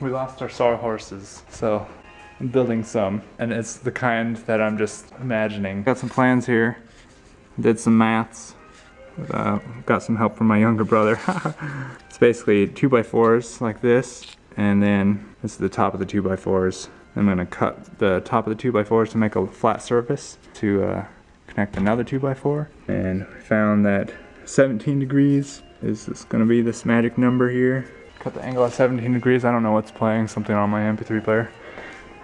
we lost our sawhorses, so I'm building some, and it's the kind that I'm just imagining. Got some plans here, did some maths, uh, got some help from my younger brother. it's basically two by fours like this, and then this is the top of the two by fours. I'm gonna cut the top of the two by fours to make a flat surface to uh, connect another two by four. And we found that 17 degrees is gonna be this magic number here. Cut the angle at 17 degrees. I don't know what's playing, something on my MP3 player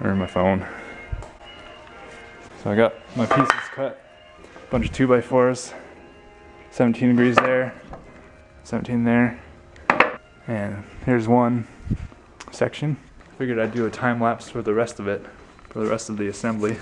or my phone. So I got my pieces cut, bunch of two by fours, 17 degrees there, 17 there, and here's one section. Figured I'd do a time lapse for the rest of it, for the rest of the assembly.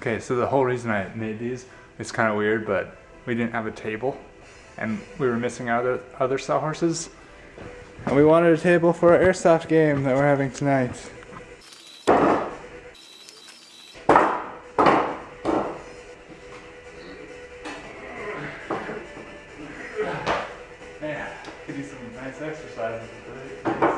Okay, so the whole reason I made these is kind of weird, but we didn't have a table and we were missing out other, other sawhorses. And we wanted a table for our airsoft game that we're having tonight. Man, could do some nice exercises.